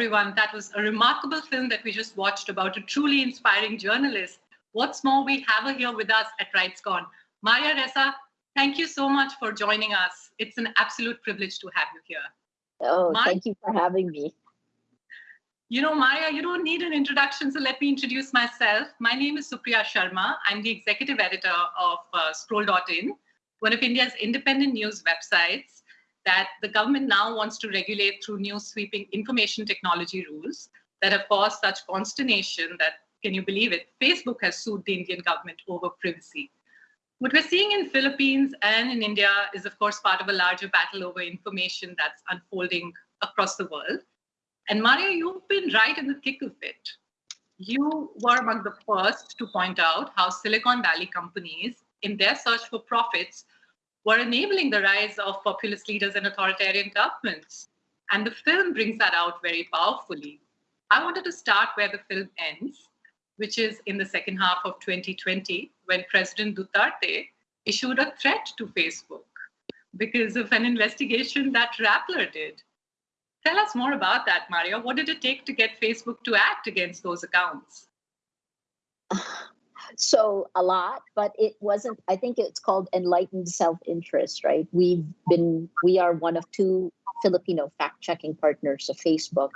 Everyone. That was a remarkable film that we just watched about a truly inspiring journalist. What's more, we have her here with us at RightsCon. Maria Ressa, thank you so much for joining us. It's an absolute privilege to have you here. Oh, thank you for having me. You know, Maria, you don't need an introduction, so let me introduce myself. My name is Supriya Sharma. I'm the executive editor of uh, Scroll.in, one of India's independent news websites that the government now wants to regulate through new sweeping information technology rules that have caused such consternation that, can you believe it, Facebook has sued the Indian government over privacy. What we're seeing in Philippines and in India is, of course, part of a larger battle over information that's unfolding across the world. And Maria, you've been right in the thick of it. You were among the first to point out how Silicon Valley companies, in their search for profits, were enabling the rise of populist leaders and authoritarian governments. And the film brings that out very powerfully. I wanted to start where the film ends, which is in the second half of 2020, when President Duterte issued a threat to Facebook because of an investigation that Rappler did. Tell us more about that, Maria. What did it take to get Facebook to act against those accounts? so a lot but it wasn't i think it's called enlightened self-interest right? We've been we are one of two filipino fact-checking partners of facebook.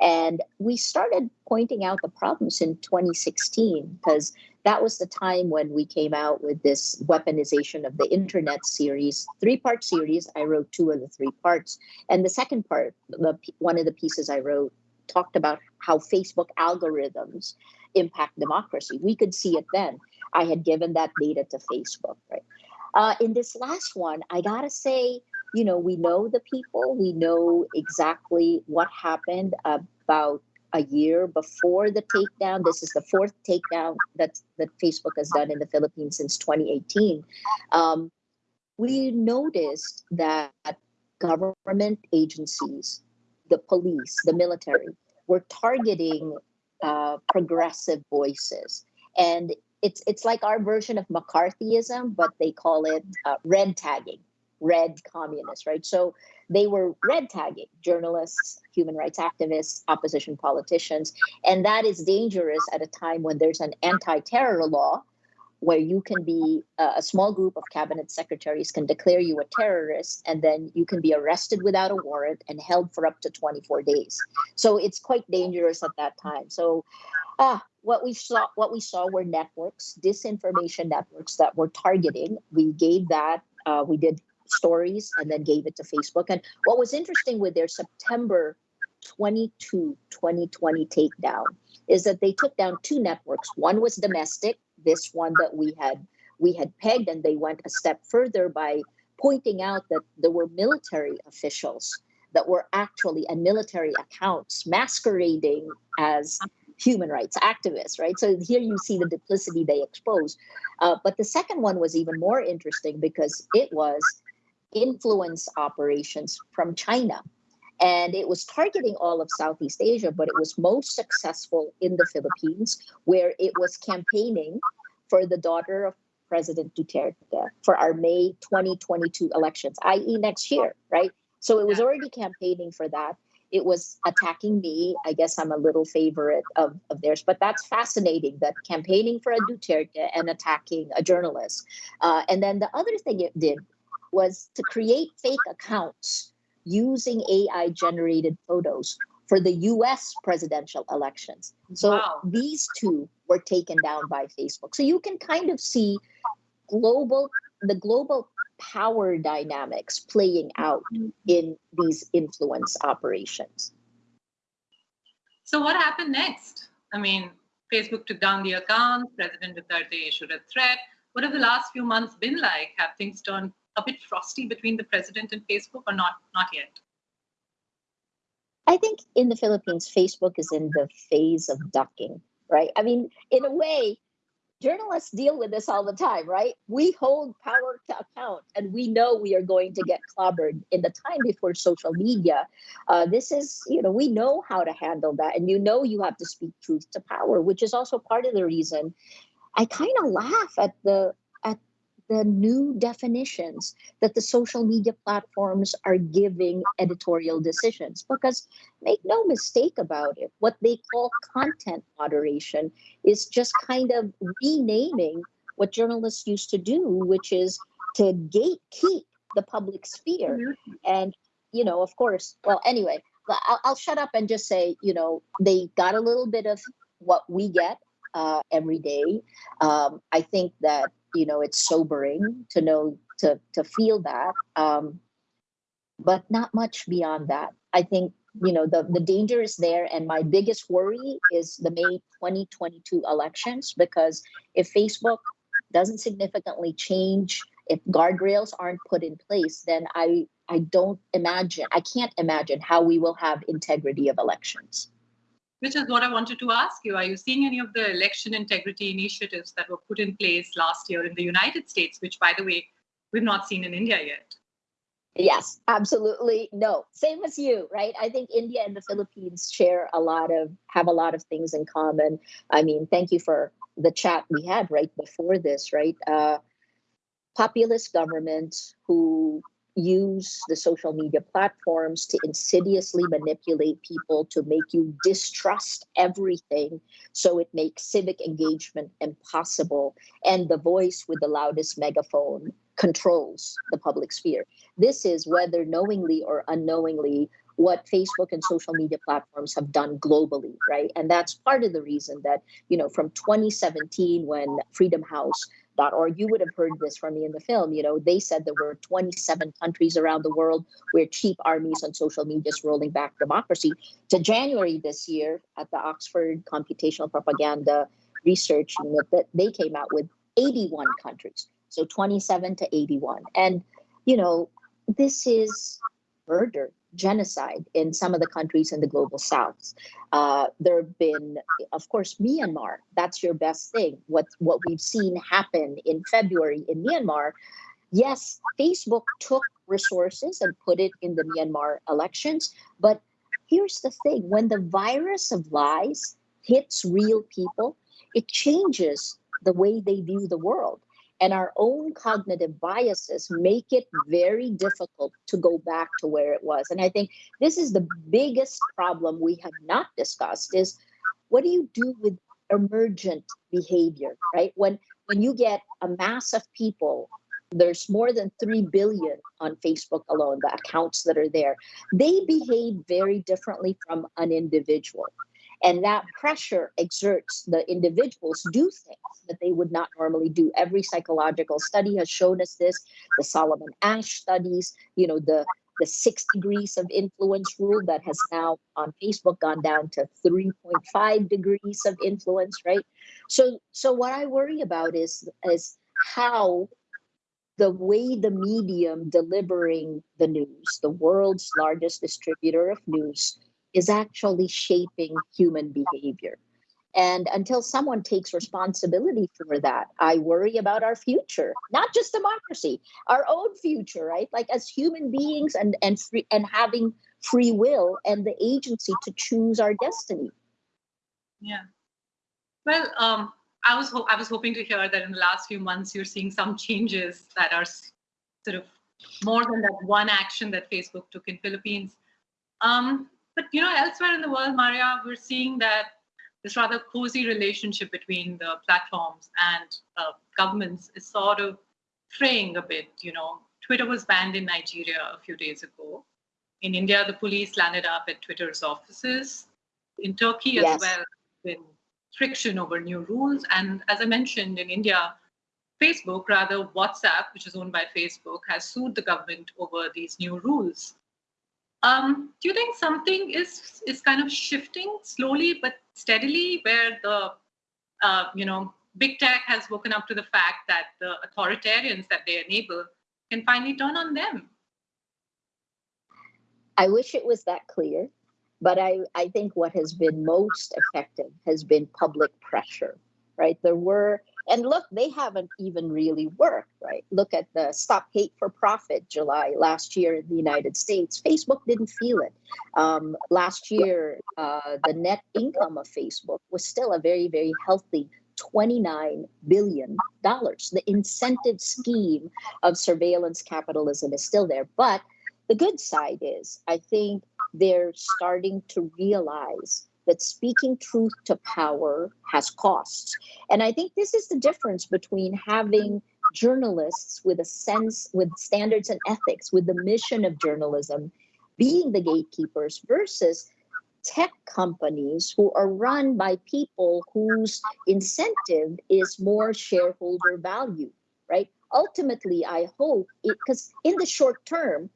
And we started pointing out the problems in 2016 because that was the time when we came out with this weaponization of the internet series three part series. I wrote two of the three parts. And the second part the one of the pieces i wrote talked about how facebook algorithms impact democracy. We could see it then. I had given that data to Facebook, right? Uh, in this last one, I gotta say, you know, we know the people, we know exactly what happened about a year before the takedown. This is the fourth takedown that that Facebook has done in the Philippines since 2018. Um, we noticed that government agencies, the police, the military, were targeting uh, progressive voices. And it's it's like our version of McCarthyism, but they call it uh, red tagging, red communists, right? So they were red tagging journalists, human rights activists, opposition politicians, and that is dangerous at a time when there's an anti-terror law where you can be uh, a small group of cabinet secretaries can declare you a terrorist and then you can be arrested without a warrant and held for up to 24 days. So it's quite dangerous at that time. So ah what we saw what we saw were networks disinformation networks that were targeting. We gave that uh, we did stories and then gave it to facebook. And what was interesting with their september 22 2020 takedown is that they took down two networks. One was domestic this one that we had we had pegged and they went a step further by pointing out that there were military officials that were actually and military accounts masquerading as human rights activists right? So here you see the duplicity they expose uh, but the second one was even more interesting because it was influence operations from china and it was targeting all of Southeast Asia, but it was most successful in the Philippines, where it was campaigning for the daughter of President Duterte for our May 2022 elections, i.e., next year, right? So it was already campaigning for that. It was attacking me. I guess I'm a little favorite of, of theirs, but that's fascinating that campaigning for a Duterte and attacking a journalist. Uh, and then the other thing it did was to create fake accounts using AI generated photos for the US presidential elections. So wow. these two were taken down by Facebook. So you can kind of see global the global power dynamics playing out in these influence operations. So what happened next? I mean, Facebook took down the account, President Duterte issued a threat. What have the last few months been like? Have things turned a bit frosty between the president and Facebook or not not yet? I think in the Philippines, Facebook is in the phase of ducking, right? I mean, in a way, journalists deal with this all the time, right? We hold power to account and we know we are going to get clobbered in the time before social media. Uh, this is, you know, we know how to handle that. And you know, you have to speak truth to power, which is also part of the reason I kind of laugh at the the new definitions that the social media platforms are giving editorial decisions. Because make no mistake about it, what they call content moderation is just kind of renaming what journalists used to do, which is to gatekeep the public sphere. Mm-hmm. And, you know, of course, well, anyway, I'll, I'll shut up and just say, you know, they got a little bit of what we get uh, every day. Um, I think that you know it's sobering to know to to feel that, um, but not much beyond that. I think you know the the danger is there, and my biggest worry is the May 2022 elections because if Facebook doesn't significantly change, if guardrails aren't put in place, then I I don't imagine I can't imagine how we will have integrity of elections which is what I wanted to ask you. Are you seeing any of the election integrity initiatives that were put in place last year in the United States, which, by the way, we've not seen in India yet? Yes, absolutely. No, same as you, right? I think India and the Philippines share a lot of, have a lot of things in common. I mean, thank you for the chat we had right before this, right? Uh, populist governments who use the social media platforms to insidiously manipulate people to make you distrust everything so it makes civic engagement impossible. And the voice with the loudest megaphone controls the public sphere. This is whether knowingly or unknowingly what facebook and social media platforms have done globally right? And that's part of the reason that you know from 2017 when freedom house org. You would have heard this from me in the film. You know, they said there were 27 countries around the world where cheap armies on social media is rolling back democracy. To January this year, at the Oxford Computational Propaganda Research Unit, that they came out with 81 countries. So 27 to 81. And, you know, this is murder genocide in some of the countries in the global south. Uh, there have been, of course, Myanmar. That's your best thing. What what we've seen happen in February in Myanmar. Yes, Facebook took resources and put it in the Myanmar elections, but here's the thing: when the virus of lies hits real people, it changes the way they view the world and our own cognitive biases make it very difficult to go back to where it was. And i think this is the biggest problem we have not discussed is what do you do with emergent behavior right? When when you get a mass of people there's more than 3 billion on facebook alone the accounts that are there. They behave very differently from an individual and that pressure exerts the individuals do things that they would not normally do. Every psychological study has shown us this. The Solomon Asch studies, you know, the the six degrees of influence rule that has now on Facebook gone down to 3.5 degrees of influence, right? So so what I worry about is is how the way the medium delivering the news, the world's largest distributor of news, is actually shaping human behavior. And until someone takes responsibility for that, I worry about our future, not just democracy, our own future, right? Like as human beings and and free and having free will and the agency to choose our destiny. Yeah. Well, um, I was I was hoping to hear that in the last few months you're seeing some changes that are sort of more than that one action that Facebook took in Philippines. Um, but you know, elsewhere in the world, Maria, we're seeing that this rather cozy relationship between the platforms and uh, governments is sort of fraying a bit. You know, Twitter was banned in Nigeria a few days ago. In India, the police landed up at Twitter's offices. In Turkey yes. as well, been friction over new rules. And as I mentioned, in India, Facebook, rather WhatsApp, which is owned by Facebook, has sued the government over these new rules. Um, do you think something is is kind of shifting slowly but steadily, where the uh, you know big tech has woken up to the fact that the authoritarians that they enable can finally turn on them? I wish it was that clear, but I, I think what has been most effective has been public pressure, right? There were and look, they haven't even really worked, right? Look at the Stop Hate for Profit July last year in the United States. Facebook didn't feel it. Um, last year, uh, the net income of Facebook was still a very, very healthy $29 billion. The incentive scheme of surveillance capitalism is still there. But the good side is, I think they're starting to realize that speaking truth to power has costs. And I think this is the difference between having journalists with a sense, with standards and ethics, with the mission of journalism being the gatekeepers versus tech companies who are run by people whose incentive is more shareholder value, right? Ultimately, I hope it, because in the short term,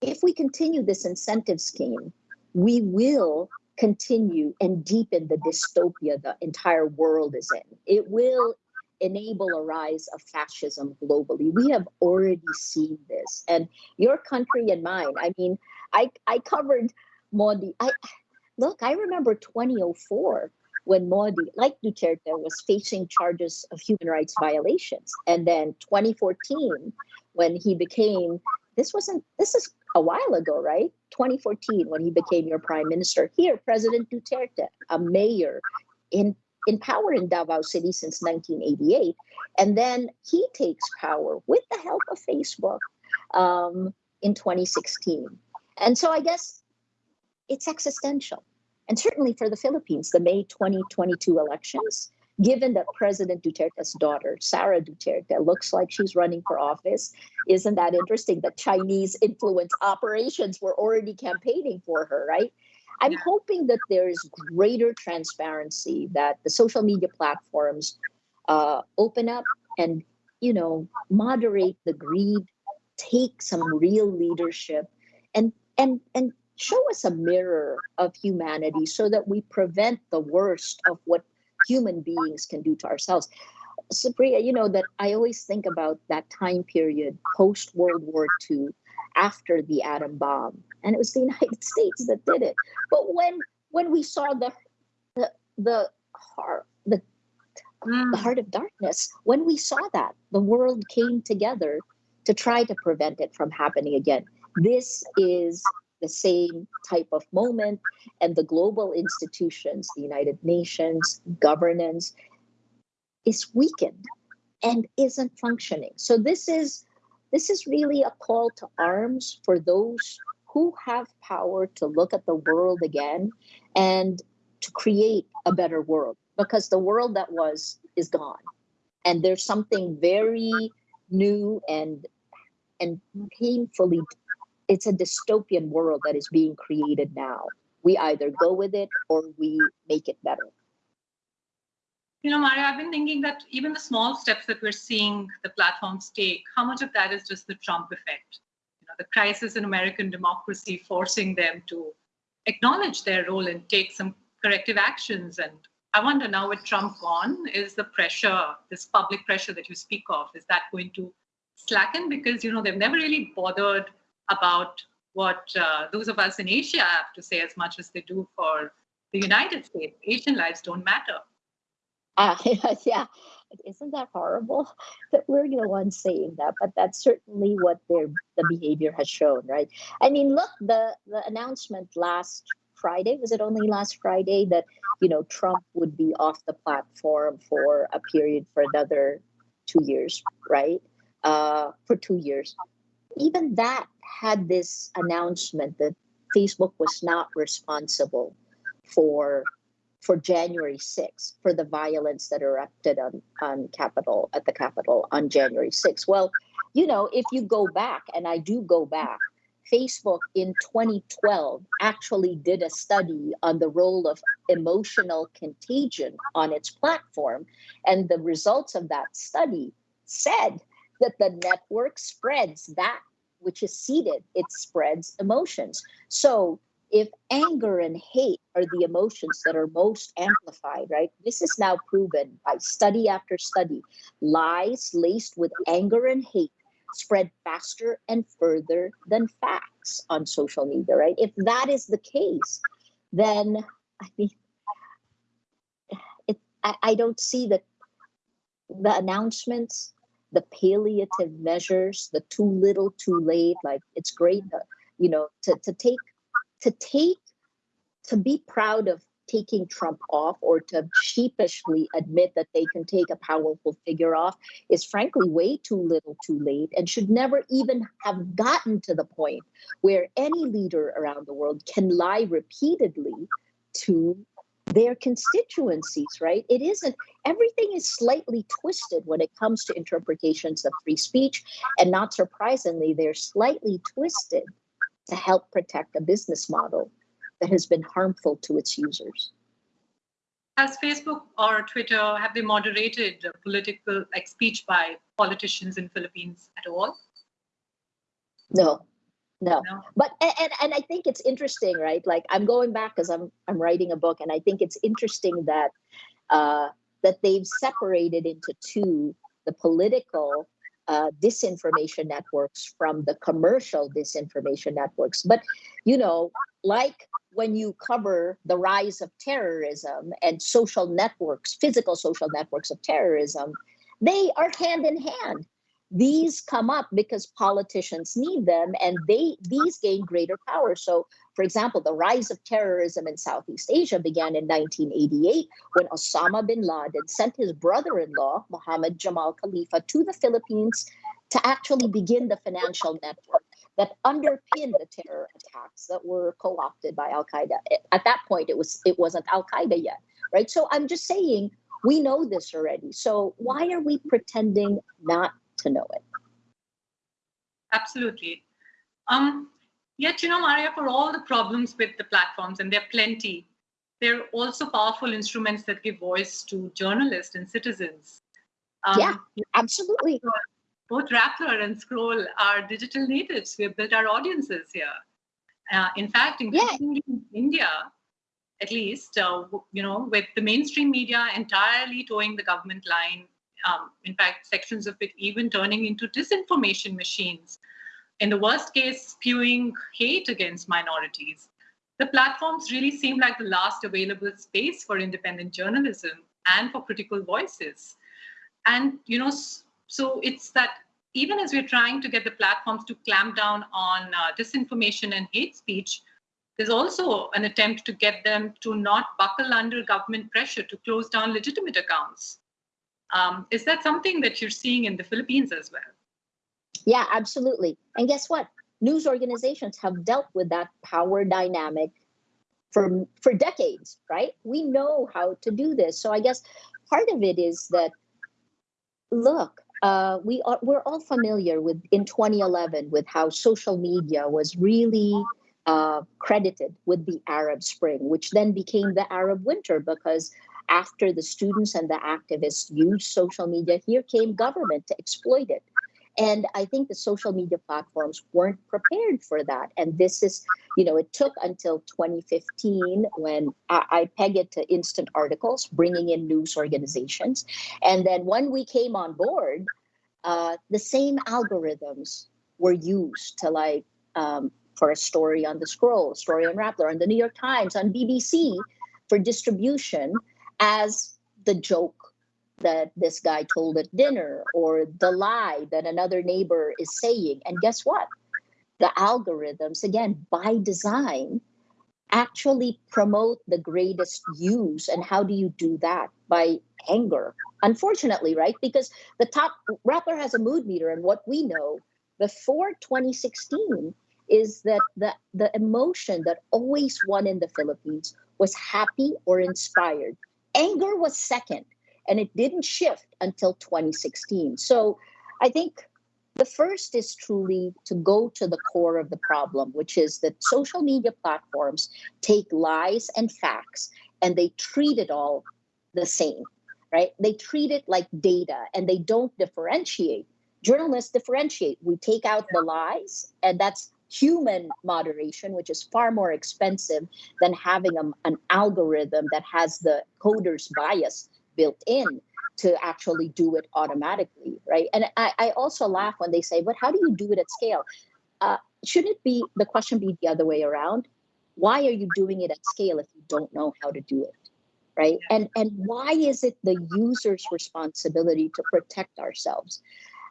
if we continue this incentive scheme, we will continue and deepen the dystopia the entire world is in. It will enable a rise of fascism globally. We have already seen this. And your country and mine, I mean, I, I covered Modi. I look, I remember 2004 when Modi, like Duterte, was facing charges of human rights violations. And then 2014, when he became, this wasn't, this is a while ago, right? 2014, when he became your prime minister. Here, President Duterte, a mayor in, in power in Davao City since 1988. And then he takes power with the help of Facebook um, in 2016. And so I guess it's existential. And certainly for the Philippines, the May 2022 elections, given that President Duterte's daughter, Sara Duterte, looks like she's running for office, isn't that interesting that Chinese influence operations were already campaigning for her, right? I'm hoping that there is greater transparency, that the social media platforms uh, open up and, you know, moderate the greed, take some real leadership, and and and show us a mirror of humanity so that we prevent the worst of what human beings can do to ourselves. Supriya, you know that I always think about that time period post World War II after the atom bomb and it was the United States that did it. But when when we saw the the the heart the mm. the heart of darkness, when we saw that, the world came together to try to prevent it from happening again. This is the same type of moment and the global institutions the united nations governance is weakened and isn't functioning. So this is this is really a call to arms for those who have power to look at the world again and to create a better world because the world that was is gone. And there's something very new and and painfully it's a dystopian world that is being created now. We either go with it or we make it better. You know, Maria, I've been thinking that even the small steps that we're seeing the platforms take, how much of that is just the Trump effect? You know, the crisis in American democracy forcing them to acknowledge their role and take some corrective actions. And I wonder now with Trump gone, is the pressure, this public pressure that you speak of, is that going to slacken? Because, you know, they've never really bothered about what uh, those of us in Asia have to say as much as they do for the United States. Asian lives don't matter. Uh, yeah, isn't that horrible that we're the ones saying that? But that's certainly what their the behavior has shown, right? I mean, look, the the announcement last Friday was it only last Friday that you know Trump would be off the platform for a period for another two years, right? Uh, for two years even that had this announcement that Facebook was not responsible for for January 6th, for the violence that erupted on, on Capitol at the Capitol on January 6th. Well, you know, if you go back, and I do go back, Facebook in 2012 actually did a study on the role of emotional contagion on its platform. And the results of that study said that the network spreads that which is seeded, it spreads emotions. So if anger and hate are the emotions that are most amplified, right? This is now proven by study after study. Lies laced with anger and hate spread faster and further than facts on social media, right? If that is the case, then I mean, it, I, I don't see that the announcements the palliative measures, the too little, too late. Like it's great, you know, to, to take, to take, to be proud of taking Trump off or to sheepishly admit that they can take a powerful figure off is frankly way too little too late and should never even have gotten to the point where any leader around the world can lie repeatedly to their constituencies, right? It isn't, everything is slightly twisted when it comes to interpretations of free speech. And not surprisingly, they're slightly twisted to help protect a business model that has been harmful to its users. Has Facebook or Twitter, have they moderated political like speech by politicians in Philippines at all? No, no, no. but and, and i think it's interesting right? Like i'm going back because i'm i'm writing a book and i think it's interesting that uh that they've separated into two the political uh, disinformation networks from the commercial disinformation networks. But you know like when you cover the rise of terrorism and social networks physical social networks of terrorism they are hand in hand these come up because politicians need them and they these gain greater power. So for example the rise of terrorism in southeast asia began in 1988 when osama bin laden sent his brother-in-law mohammed jamal khalifa to the philippines to actually begin the financial network that underpinned the terror attacks that were co-opted by al-qaeda. At that point it was it wasn't al-qaeda yet right? So i'm just saying we know this already. So why are we pretending not to know it. Absolutely. Um, yet, you know, Maria, for all the problems with the platforms, and there are plenty, they're also powerful instruments that give voice to journalists and citizens. Um, yeah, absolutely. Both Rappler and Scroll are digital natives. We've built our audiences here. Uh, in fact, including yeah. in India, at least, uh, you know, with the mainstream media entirely toeing the government line um, in fact, sections of it even turning into disinformation machines. In the worst case, spewing hate against minorities. The platforms really seem like the last available space for independent journalism and for critical voices. And, you know, so it's that even as we're trying to get the platforms to clamp down on uh, disinformation and hate speech, there's also an attempt to get them to not buckle under government pressure to close down legitimate accounts. Um, is that something that you're seeing in the Philippines as well? Yeah, absolutely. And guess what? News organizations have dealt with that power dynamic for for decades, right? We know how to do this. So I guess part of it is that look, uh, we are we're all familiar with in 2011 with how social media was really uh, credited with the Arab Spring, which then became the Arab Winter because after the students and the activists used social media, here came government to exploit it. And I think the social media platforms weren't prepared for that. And this is, you know, it took until 2015 when I, I peg it to instant articles, bringing in news organizations. And then when we came on board, uh, the same algorithms were used to like um, for a story on the scroll, a story on Rappler, on the New York Times, on BBC for distribution as the joke that this guy told at dinner or the lie that another neighbor is saying. And guess what? The algorithms, again, by design, actually promote the greatest use. And how do you do that? By anger. Unfortunately, right? Because the top Rappler has a mood meter, and what we know before 2016 is that the, the emotion that always won in the Philippines was happy or inspired anger was second and it didn't shift until 2016 so i think the first is truly to go to the core of the problem which is that social media platforms take lies and facts and they treat it all the same right? They treat it like data and they don't differentiate. Journalists differentiate. We take out the lies and that's human moderation, which is far more expensive than having a, an algorithm that has the coder's bias built in to actually do it automatically, right? And I, I also laugh when they say, but how do you do it at scale? Uh, shouldn't it be, the question be the other way around? Why are you doing it at scale if you don't know how to do it? Right. And and why is it the user's responsibility to protect ourselves?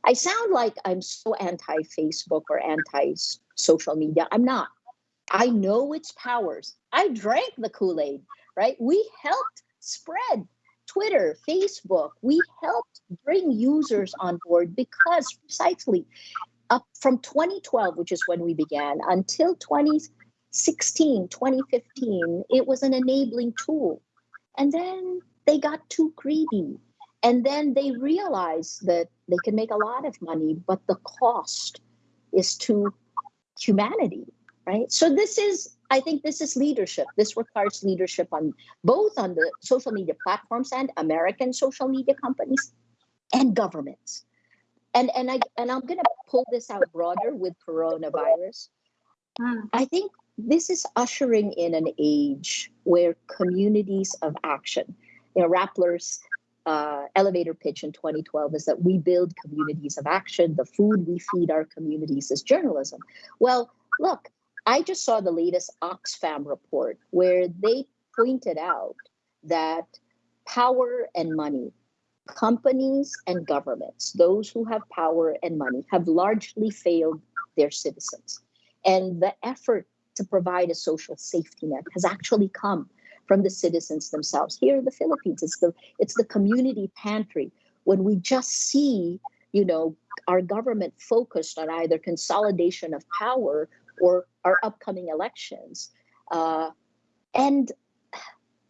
I sound like I'm so anti Facebook or anti social media. I'm not. I know its powers. I drank the Kool Aid. right? We helped spread Twitter, Facebook. We helped bring users on board because precisely up from 2012, which is when we began, until 2016, 2015, it was an enabling tool. And then they got too greedy. And then they realize that they can make a lot of money, but the cost is to humanity, right? So this is, I think this is leadership. This requires leadership on both on the social media platforms and American social media companies and governments. And and I and I'm gonna pull this out broader with coronavirus. Hmm. I think this is ushering in an age where communities of action, you know, Rappler's uh, elevator pitch in 2012 is that we build communities of action. The food we feed our communities is journalism. Well, look, I just saw the latest Oxfam report where they pointed out that power and money, companies and governments, those who have power and money, have largely failed their citizens. And the effort to provide a social safety net has actually come from the citizens themselves. Here in the Philippines, it's the it's the community pantry when we just see, you know, our government focused on either consolidation of power or our upcoming elections, uh, and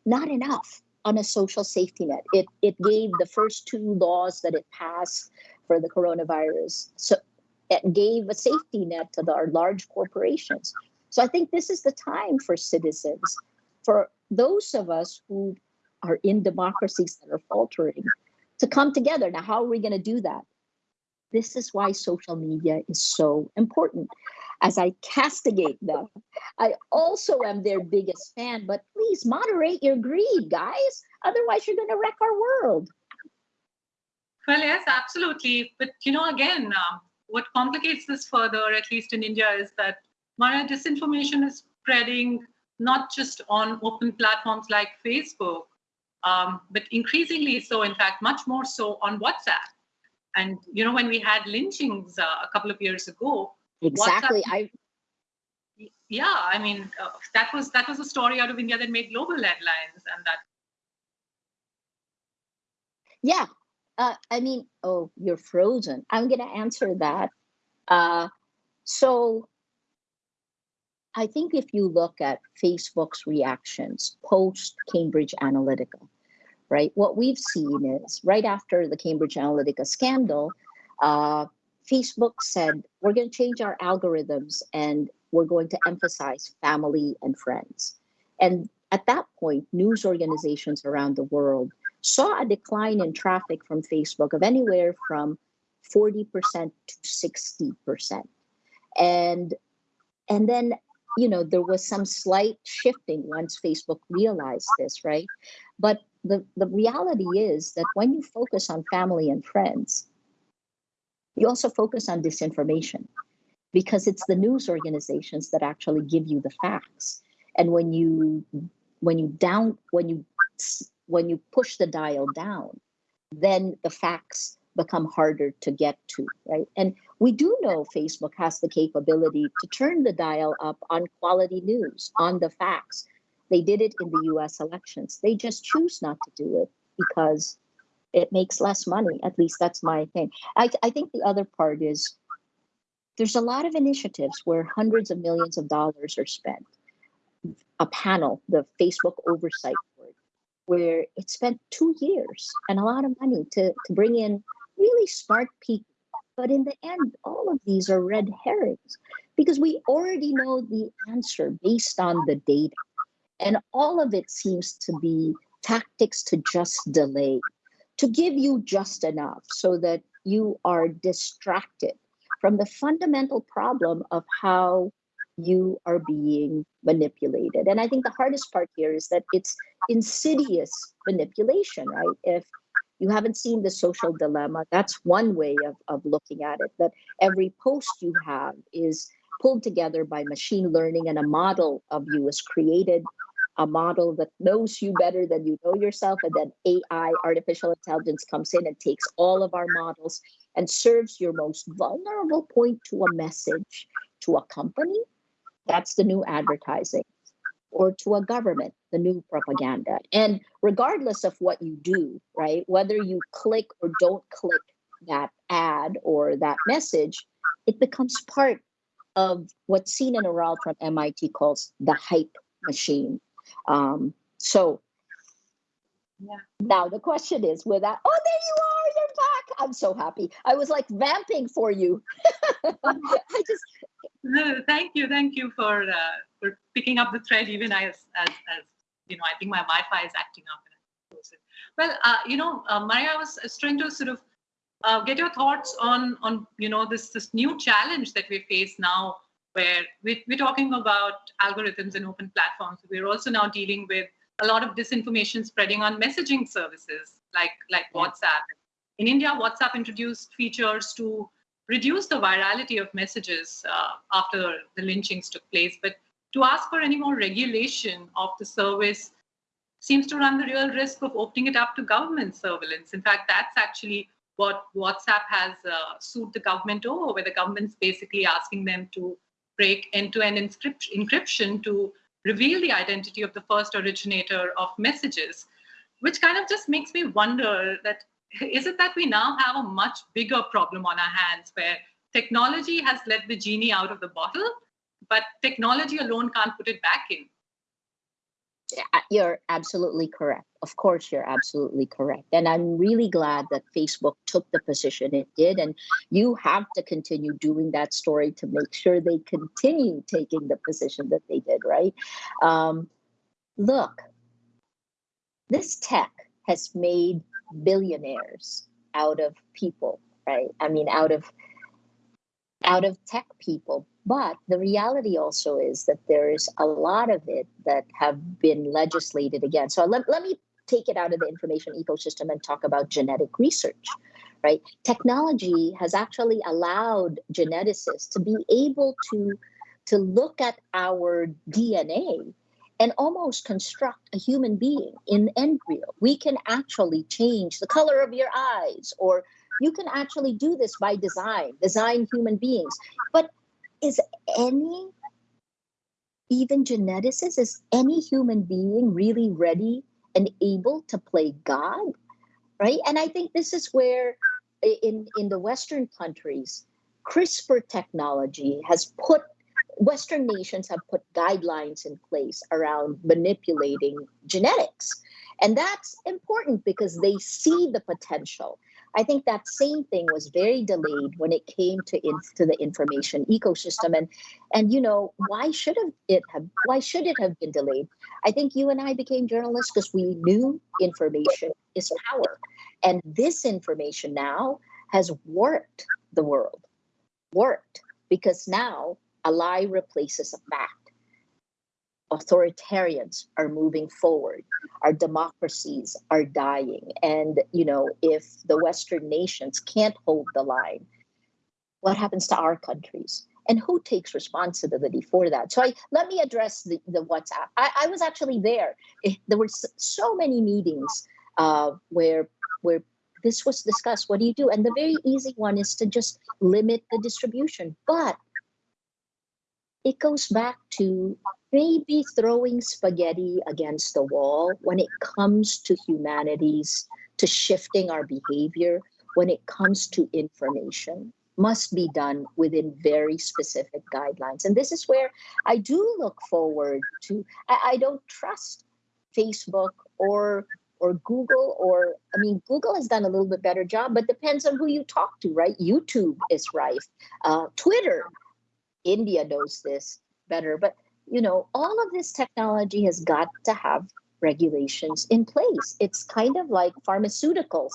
not enough on a social safety net. It it gave the first two laws that it passed for the coronavirus. So it gave a safety net to the, our large corporations. So I think this is the time for citizens, for those of us who are in democracies that are faltering, to come together. Now, how are we going to do that? This is why social media is so important. As I castigate them, I also am their biggest fan, but please moderate your greed, guys. Otherwise, you're going to wreck our world. Well, yes, absolutely. But you know, again, um, what complicates this further, at least in India, is that Mara disinformation is spreading not just on open platforms like Facebook, um, but increasingly so, in fact, much more so on WhatsApp. And you know, when we had lynchings uh, a couple of years ago, Exactly. WhatsApp- I yeah, I mean, uh, that was that was a story out of India that made global headlines, and that yeah. Uh, I mean, oh, you're frozen. I'm going to answer that. Uh, so I think if you look at Facebook's reactions post Cambridge Analytica, right, what we've seen is right after the Cambridge Analytica scandal, uh, Facebook said, we're going to change our algorithms and we're going to emphasize family and friends. And at that point, news organizations around the world saw a decline in traffic from Facebook of anywhere from 40% to 60%. And and then you know there was some slight shifting once Facebook realized this, right? But the, the reality is that when you focus on family and friends, you also focus on disinformation because it's the news organizations that actually give you the facts. And when you when you down when you when you push the dial down, then the facts become harder to get to, right? And we do know Facebook has the capability to turn the dial up on quality news, on the facts. They did it in the US elections. They just choose not to do it because it makes less money. At least that's my thing. I, I think the other part is there's a lot of initiatives where hundreds of millions of dollars are spent. A panel, the Facebook Oversight Board, where it spent two years and a lot of money to, to bring in really smart people. But in the end, all of these are red herrings because we already know the answer based on the data. And all of it seems to be tactics to just delay, to give you just enough so that you are distracted from the fundamental problem of how you are being manipulated. And I think the hardest part here is that it's insidious manipulation, right? If you haven't seen the social dilemma, that's one way of, of looking at it, that every post you have is pulled together by machine learning and a model of you is created, a model that knows you better than you know yourself, and then AI, artificial intelligence, comes in and takes all of our models and serves your most vulnerable point to a message to a company. That's the new advertising. Or to a government, the new propaganda. And regardless of what you do, right, whether you click or don't click that ad or that message, it becomes part of what's what Sinan Aral from MIT calls the hype machine. Um, so Yeah. now the question is with that, oh, there you are, you're back. I'm so happy. I was like vamping for you. I just, No, thank you, thank you for uh, for picking up the thread. Even as as as you know, I think my Wi-Fi is acting up. And I. Well, uh, you know, uh, Maria, I was, I was trying to sort of uh, get your thoughts on on you know this this new challenge that we face now, where we, we're talking about algorithms and open platforms. We're also now dealing with a lot of disinformation spreading on messaging services like like Yeah. WhatsApp. In India, WhatsApp introduced features to reduce the virality of messages uh, after the lynchings took place, but to ask for any more regulation of the service seems to run the real risk of opening it up to government surveillance. In fact, that's actually what WhatsApp has uh, sued the government over, where the government's basically asking them to break end-to-end encrypt- encryption to reveal the identity of the first originator of messages, which kind of just makes me wonder that is it that we now have a much bigger problem on our hands where technology has let the genie out of the bottle, but technology alone can't put it back in? You're absolutely correct. Of course, you're absolutely correct. And I'm really glad that Facebook took the position it did. And you have to continue doing that story to make sure they continue taking the position that they did, right? Um, look, this tech has made billionaires out of people, right? I mean, out of out of tech people. But the reality also is that there is a lot of it that have been legislated against. So let, let me take it out of the information ecosystem and talk about genetic research, right? Technology has actually allowed geneticists to be able to, to look at our DNA and almost construct a human being in embryo. We can actually change the color of your eyes or you can actually do this by design, design human beings. But is any, even geneticist, is any human being really ready and able to play God? Right? And I think this is where in, in the Western countries, CRISPR technology has put Western nations have put guidelines in place around manipulating genetics. And that's important because they see the potential. I think that same thing was very delayed when it came to in, to the information ecosystem, and and you know why should have it have why should it have been delayed? I think you and I became journalists because we knew information is power, and this information now has warped the world, warped because now a lie replaces a fact. Authoritarians are moving forward our democracies are dying and you know if the western nations can't hold the line what happens to our countries? And who takes responsibility for that? So I, let me address the, the whatsapp. I, I was actually there. There were so many meetings uh, where where this was discussed what do you do? And the very easy one is to just limit the distribution but it goes back to maybe throwing spaghetti against the wall when it comes to humanities, to shifting our behavior, when it comes to information, must be done within very specific guidelines. And this is where I do look forward to, I, I don't trust Facebook or or Google or I mean Google has done a little bit better job, but depends on who you talk to, right? YouTube is rife, uh, Twitter, India knows this better, but you know, all of this technology has got to have regulations in place. It's kind of like pharmaceuticals.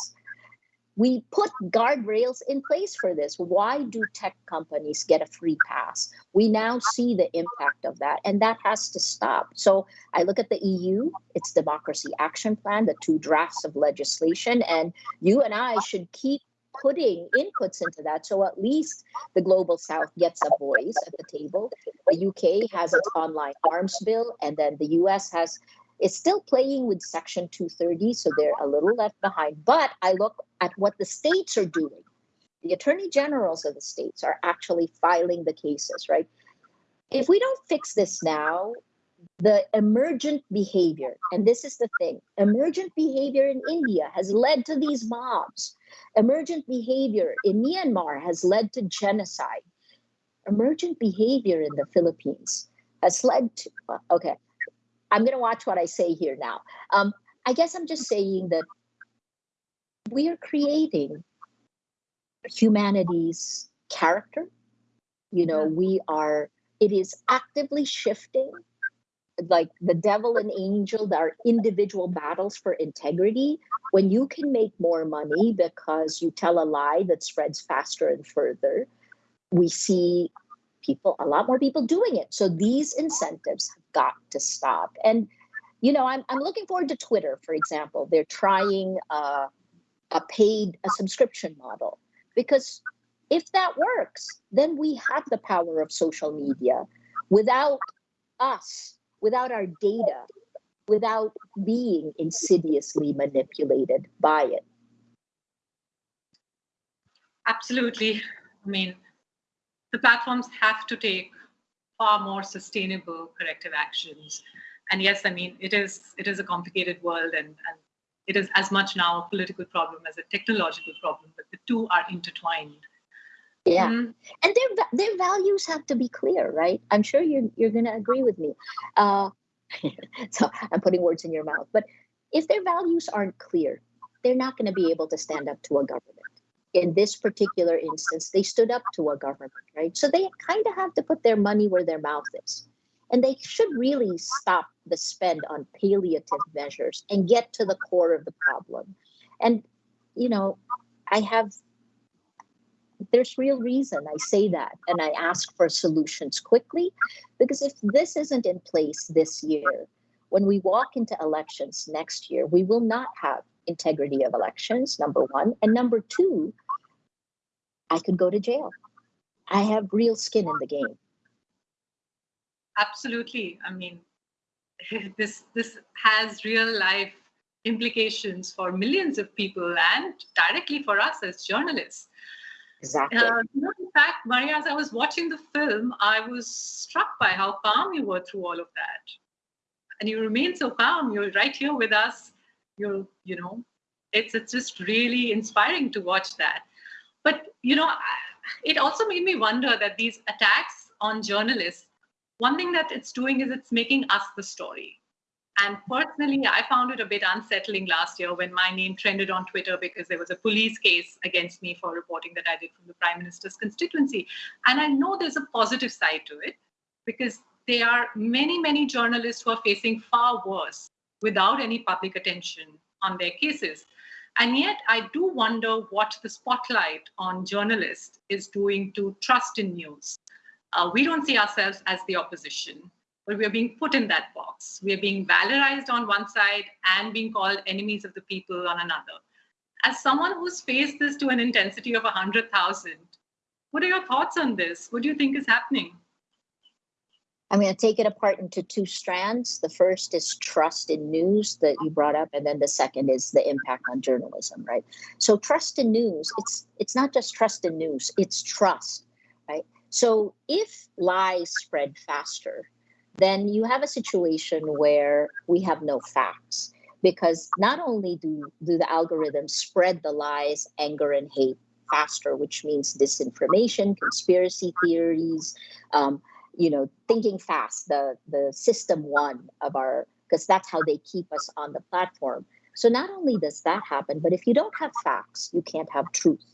We put guardrails in place for this. Why do tech companies get a free pass? We now see the impact of that, and that has to stop. So I look at the EU, its Democracy Action Plan, the two drafts of legislation, and you and I should keep putting inputs into that. So at least the global south gets a voice at the table. The UK has its online harms bill, and then the US has is still playing with Section 230, so they're a little left behind. But I look at what the states are doing. The attorney generals of the states are actually filing the cases, right? If we don't fix this now, the emergent behavior, and this is the thing emergent behavior in India has led to these mobs. Emergent behavior in Myanmar has led to genocide. Emergent behavior in the Philippines has led to, okay, I'm going to watch what I say here now. Um, I guess I'm just saying that we are creating humanity's character. You know, we are, it is actively shifting like the devil and angel there are individual battles for integrity when you can make more money because you tell a lie that spreads faster and further we see people a lot more people doing it. So these incentives have got to stop. And you know i'm, I'm looking forward to twitter for example. They're trying uh, a paid a subscription model because if that works then we have the power of social media. Without us without our data, without being insidiously manipulated by it. Absolutely. I mean, the platforms have to take far more sustainable corrective actions. And yes, I mean, it is it is a complicated world and, and it is as much now a political problem as a technological problem, but the two are intertwined. Yeah, mm-hmm. and their their values have to be clear, right? I'm sure you're you're going to agree with me. Uh, so I'm putting words in your mouth, but if their values aren't clear, they're not going to be able to stand up to a government. In this particular instance, they stood up to a government, right? So they kind of have to put their money where their mouth is. And they should really stop the spend on palliative measures and get to the core of the problem. And, you know, I have there's real reason I say that and I ask for solutions quickly because if this isn't in place this year, when we walk into elections next year, we will not have integrity of elections, number one. And number two, I could go to jail. I have real skin in the game. Absolutely. I mean, this this has real life implications for millions of people and directly for us as journalists. Exactly. Uh, in fact, Maria, as I was watching the film, I was struck by how calm you were through all of that. And you remain so calm. You're right here with us. You're, you know, it's it's just really inspiring to watch that. But you know, it also made me wonder that these attacks on journalists, one thing that it's doing is it's making us the story. And personally, I found it a bit unsettling last year when my name trended on Twitter because there was a police case against me for reporting that I did from the Prime Minister's constituency. And I know there's a positive side to it because there are many, many journalists who are facing far worse without any public attention on their cases. And yet, I do wonder what the spotlight on journalists is doing to trust in news. Uh, we don't see ourselves as the opposition but we are being put in that box. We are being valorized on one side and being called enemies of the people on another. As someone who's faced this to an intensity of 100,000, what are your thoughts on this? What do you think is happening? I'm going to take it apart into two strands. The first is trust in news that you brought up, and then the second is the impact on journalism, right? So trust in news, it's it's not just trust in news, it's trust, right? So if lies spread faster, then you have a situation where we have no facts because not only do, do the algorithms spread the lies, anger, and hate faster, which means disinformation, conspiracy theories, um, you know, thinking fast, the the system one of our because that's how they keep us on the platform. So not only does that happen, but if you don't have facts, you can't have truth.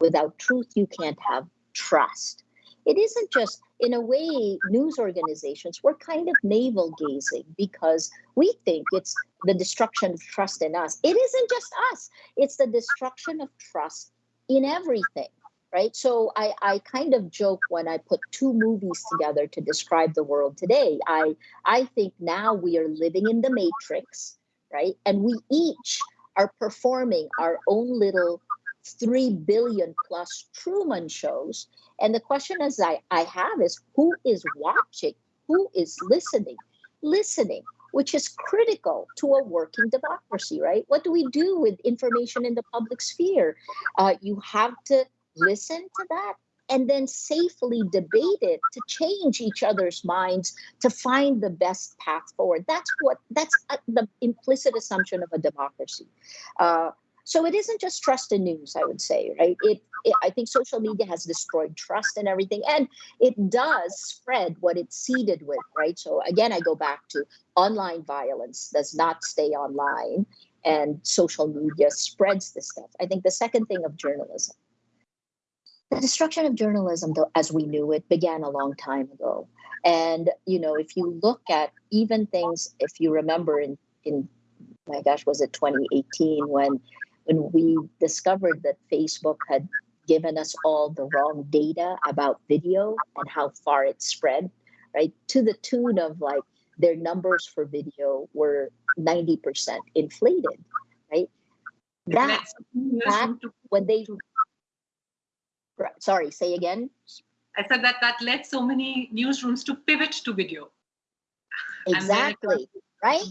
Without truth, you can't have trust it isn't just in a way news organizations we're kind of navel gazing because we think it's the destruction of trust in us. It isn't just us. It's the destruction of trust in everything right? So i i kind of joke when i put two movies together to describe the world today. I i think now we are living in the matrix right? And we each are performing our own little 3 billion plus Truman shows. And the question is I, I have is who is watching? Who is listening? Listening, which is critical to a working democracy, right? What do we do with information in the public sphere? Uh, you have to listen to that, and then safely debate it to change each other's minds to find the best path forward. That's what that's uh, the implicit assumption of a democracy. Uh, so it isn't just trust in news, I would say, right? It, it, I think social media has destroyed trust and everything, and it does spread what it's seeded with, right? So again, I go back to online violence does not stay online, and social media spreads this stuff. I think the second thing of journalism, the destruction of journalism, though, as we knew it, began a long time ago. And you know, if you look at even things, if you remember in in my gosh, was it 2018 when when we discovered that Facebook had given us all the wrong data about video and how far it spread, right? To the tune of like their numbers for video were 90% inflated, right? That, that when they, sorry, say again. I said that that led so many newsrooms to pivot to video. Exactly, right?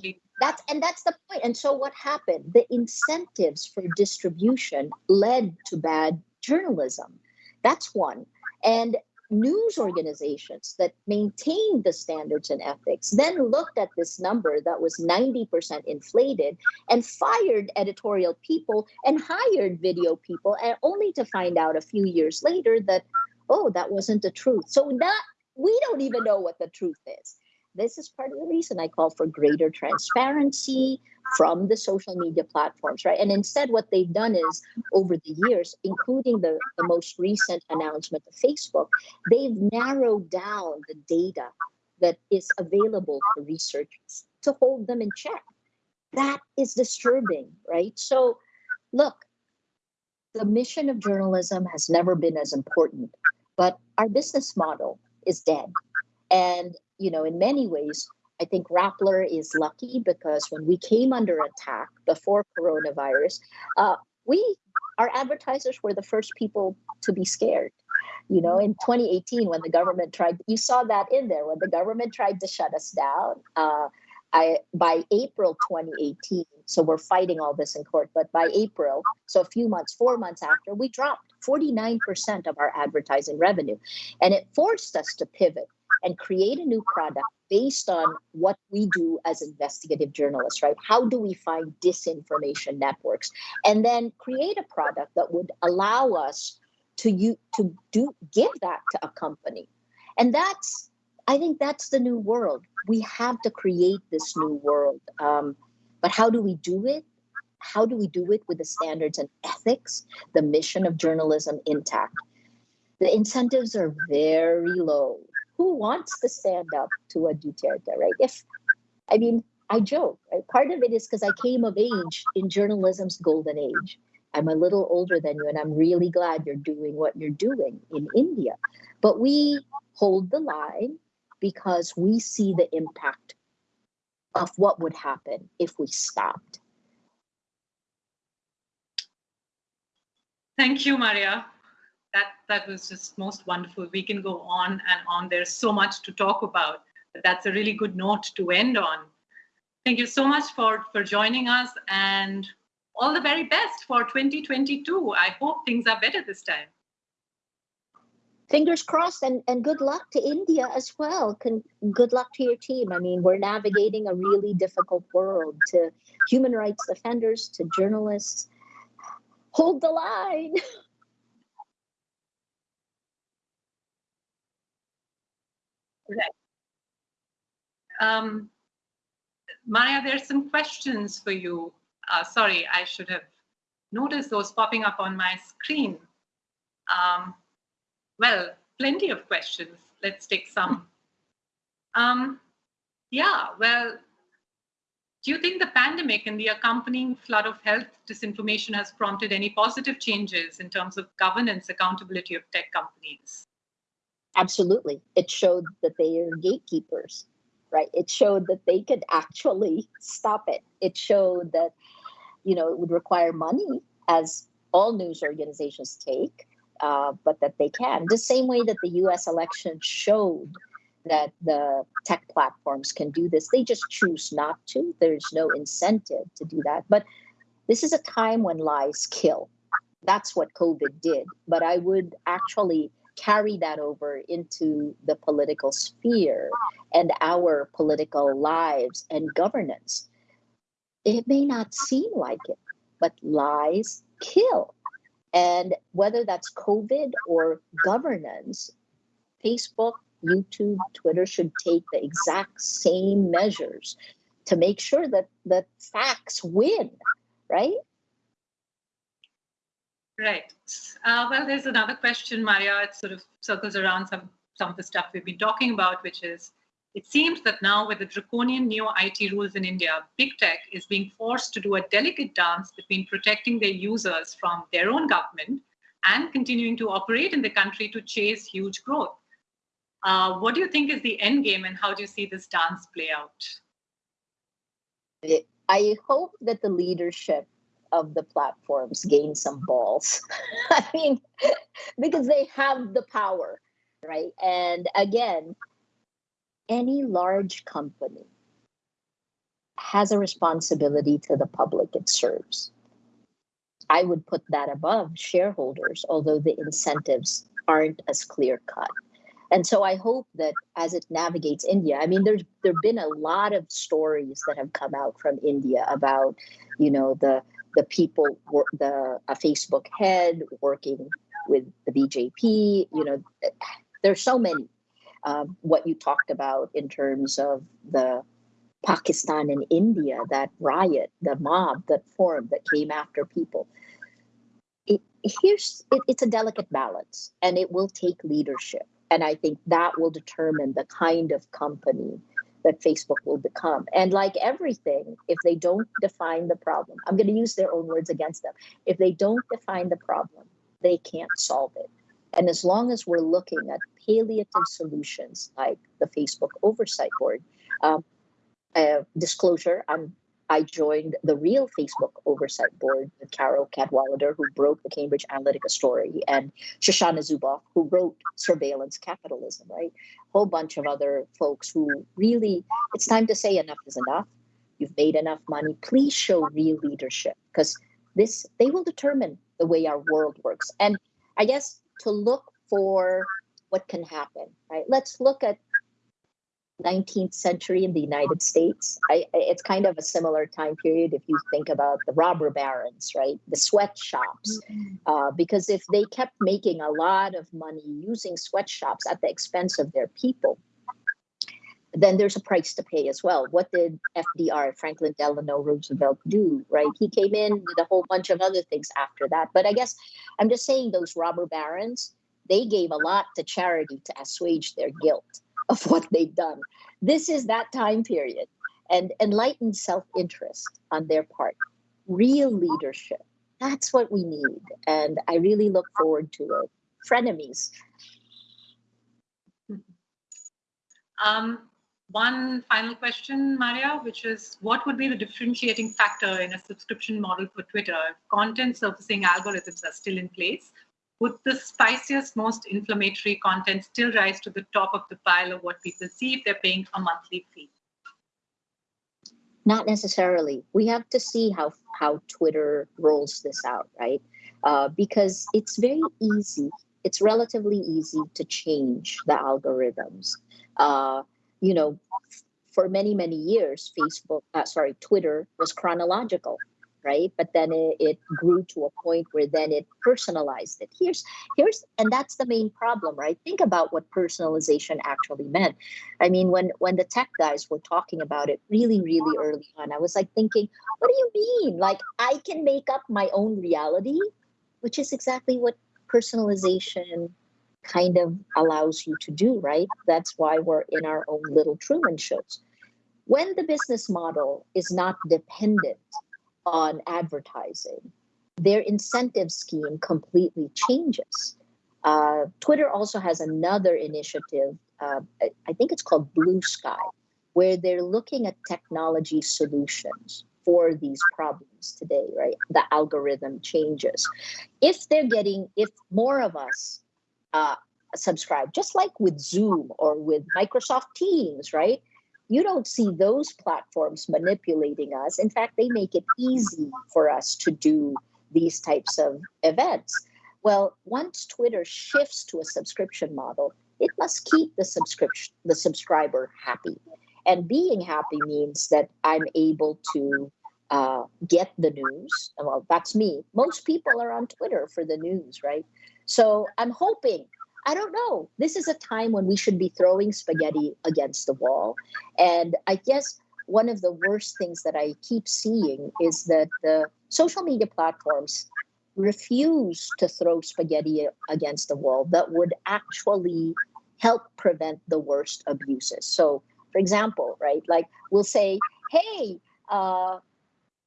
That's and that's the point. And so what happened? The incentives for distribution led to bad journalism. That's one. And news organizations that maintained the standards and ethics then looked at this number that was 90% inflated and fired editorial people and hired video people and only to find out a few years later that oh that wasn't the truth so that we don't even know what the truth is this is part of the reason I call for greater transparency from the social media platforms, right? And instead, what they've done is over the years, including the, the most recent announcement of Facebook, they've narrowed down the data that is available for researchers to hold them in check. That is disturbing, right? So, look, the mission of journalism has never been as important, but our business model is dead. And you know, in many ways, I think Rappler is lucky because when we came under attack before coronavirus, uh, we our advertisers were the first people to be scared. You know, in 2018, when the government tried, you saw that in there when the government tried to shut us down. Uh, I by April 2018, so we're fighting all this in court, but by April, so a few months, four months after, we dropped 49% of our advertising revenue. And it forced us to pivot and create a new product based on what we do as investigative journalists, right? How do we find disinformation networks? And then create a product that would allow us to you to do give that to a company. And that's I think that's the new world. We have to create this new world. Um, but how do we do it? How do we do it with the standards and ethics, the mission of journalism intact? The incentives are very low who wants to stand up to a Duterte, right? If, I mean, I joke, right? Part of it is because I came of age in journalism's golden age. I'm a little older than you, and I'm really glad you're doing what you're doing in India. But we hold the line because we see the impact of what would happen if we stopped. Thank you, Maria that that was just most wonderful. We can go on and on. There's so much to talk about. But that's a really good note to end on. Thank you so much for for joining us and all the very best for 2022. I hope things are better this time. Fingers crossed and, and good luck to India as well. Can, good luck to your team. I mean, we're navigating a really difficult world to human rights defenders, to journalists. Hold the line. Um, Maya, there's some questions for you. Uh, sorry, I should have noticed those popping up on my screen. Um, well, plenty of questions. Let's take some. Um, yeah, well, do you think the pandemic and the accompanying flood of health disinformation has prompted any positive changes in terms of governance accountability of tech companies? Absolutely. It showed that they are gatekeepers, right? It showed that they could actually stop it. It showed that, you know, it would require money, as all news organizations take, uh, but that they can. The same way that the US election showed that the tech platforms can do this. They just choose not to. There's no incentive to do that. But this is a time when lies kill. That's what COVID did. But I would actually carry that over into the political sphere and our political lives and governance. It may not seem like it, but lies kill. And whether that's COVID or governance, Facebook, YouTube, Twitter should take the exact same measures to make sure that that facts win, right? Right. Uh, well, there's another question, Maria. It sort of circles around some some of the stuff we've been talking about, which is it seems that now with the draconian new IT rules in India, big tech is being forced to do a delicate dance between protecting their users from their own government and continuing to operate in the country to chase huge growth. Uh, what do you think is the end game and how do you see this dance play out? I hope that the leadership of the platforms gain some balls. I mean, because they have the power, right? And again, any large company has a responsibility to the public it serves. I would put that above shareholders, although the incentives aren't as clear cut. And so I hope that as it navigates India, I mean, there's there've been a lot of stories that have come out from India about, you know, the the people, the a Facebook head working with the BJP. You know, there's so many. Um, what you talked about in terms of the Pakistan and India, that riot, the mob that formed, that came after people. It, here's it, it's a delicate balance, and it will take leadership. And I think that will determine the kind of company that Facebook will become. And like everything, if they don't define the problem, I'm going to use their own words against them. If they don't define the problem, they can't solve it. And as long as we're looking at palliative solutions like the Facebook Oversight Board, um, uh, disclosure, I'm I joined the real Facebook oversight board with Carole Cadwalladr, who broke the Cambridge Analytica story, and Shoshana Zuboff, who wrote Surveillance Capitalism, right? A whole bunch of other folks who really, it's time to say enough is enough. You've made enough money. Please show real leadership because this, they will determine the way our world works. And I guess to look for what can happen, right? Let's look at 19th century in the United States. I, it's kind of a similar time period if you think about the robber barons, right? The sweatshops. Mm-hmm. Uh, because if they kept making a lot of money using sweatshops at the expense of their people, then there's a price to pay as well. What did FDR, Franklin Delano Roosevelt, do, right? He came in with a whole bunch of other things after that. But I guess I'm just saying those robber barons, they gave a lot to charity to assuage their guilt of what they've done. This is that time period and enlightened self-interest on their part, real leadership. That's what we need. And I really look forward to it. Frenemies. Um, one final question, Maria, which is what would be the differentiating factor in a subscription model for Twitter if content surfacing algorithms are still in place? Would the spiciest, most inflammatory content still rise to the top of the pile of what people see if they're paying a monthly fee? Not necessarily. We have to see how how Twitter rolls this out, right? Uh, because it's very easy. It's relatively easy to change the algorithms. Uh, you know, for many many years, Facebook, uh, sorry, Twitter was chronological right? But then it, it, grew to a point where then it personalized it. Here's here's and that's the main problem right? Think about what personalization actually meant. I mean when when the tech guys were talking about it really really early on i was like thinking what do you mean? Like i can make up my own reality which is exactly what personalization kind of allows you to do right? That's why we're in our own little truman shows. When the business model is not dependent on advertising, their incentive scheme completely changes. Uh, Twitter also has another initiative, uh, I think it's called Bluesky, where they're looking at technology solutions for these problems today, right? The algorithm changes. If they're getting, if more of us uh, subscribe, just like with Zoom or with Microsoft Teams, right? You don't see those platforms manipulating us. In fact, they make it easy for us to do these types of events. Well, once Twitter shifts to a subscription model, it must keep the subscription the subscriber happy. And being happy means that I'm able to uh, get the news. Well, that's me. Most people are on Twitter for the news, right? So I'm hoping. I don't know. This is a time when we should be throwing spaghetti against the wall. And I guess one of the worst things that I keep seeing is that the social media platforms refuse to throw spaghetti against the wall that would actually help prevent the worst abuses. So, for example, right, like we'll say, hey, uh,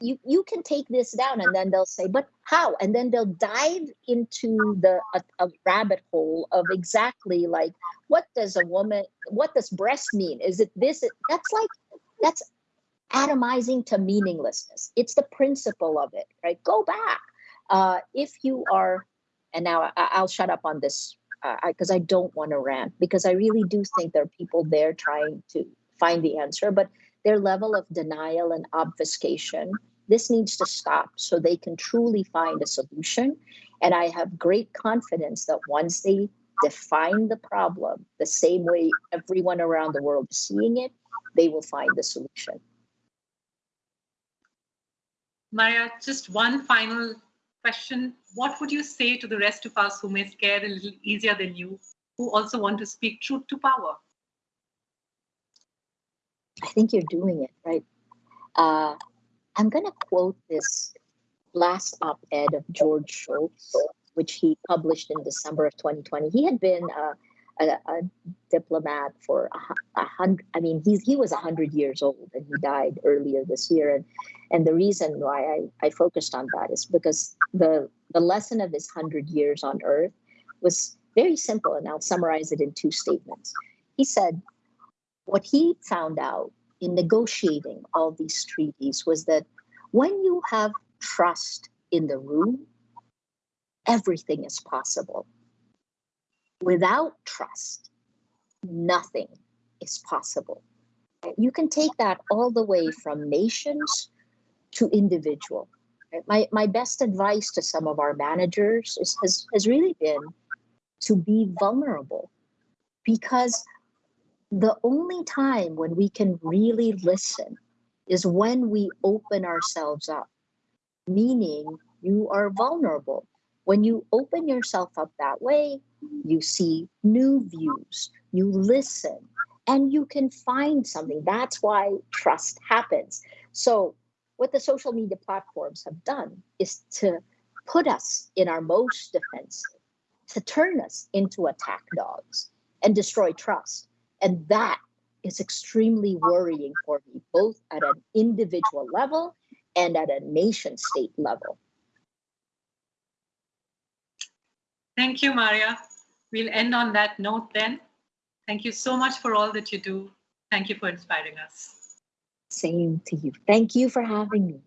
you you can take this down and then they'll say but how? And then they'll dive into the a, a, rabbit hole of exactly like what does a woman what does breast mean? Is it this? That's like that's atomizing to meaninglessness. It's the principle of it right? Go back. Uh, if you are and now I, will shut up on this because uh, I, I don't want to rant because i really do think there are people there trying to find the answer but their level of denial and obfuscation. This needs to stop so they can truly find a solution. And I have great confidence that once they define the problem the same way everyone around the world is seeing it, they will find the solution. Maria, just one final question. What would you say to the rest of us who may scare a little easier than you, who also want to speak truth to power? I think you're doing it right. Uh, I'm going to quote this last op ed of George Shultz, which he published in December of 2020. He had been uh, a, a, diplomat for a, a, hundred. I mean, he's he was hundred years old, and he died earlier this year. And and the reason why I, I focused on that is because the the lesson of his hundred years on Earth was very simple, and I'll summarize it in two statements. He said, what he found out in negotiating all these treaties was that when you have trust in the room, everything is possible. Without trust, nothing is possible. You can take that all the way from nations to individual. My, my best advice to some of our managers is, has, has really been to be vulnerable because the only time when we can really listen is when we open ourselves up, meaning you are vulnerable. When you open yourself up that way, you see new views, you listen, and you can find something. That's why trust happens. So, what the social media platforms have done is to put us in our most defensive, to turn us into attack dogs and destroy trust. And that is extremely worrying for me, both at an individual level and at a nation state level. Thank you, Maria. We'll end on that note then. Thank you so much for all that you do. Thank you for inspiring us. Same to you. Thank you for having me.